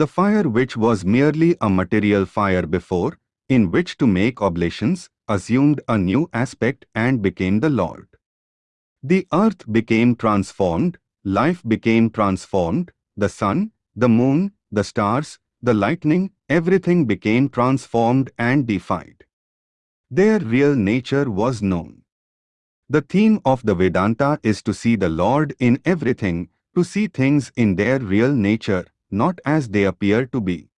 The fire which was merely a material fire before, in which to make oblations, assumed a new aspect and became the Lord. The earth became transformed, life became transformed, the sun, the moon, the stars, the lightning, everything became transformed and deified. Their real nature was known. The theme of the Vedanta is to see the Lord in everything, to see things in their real nature, not as they appear to be.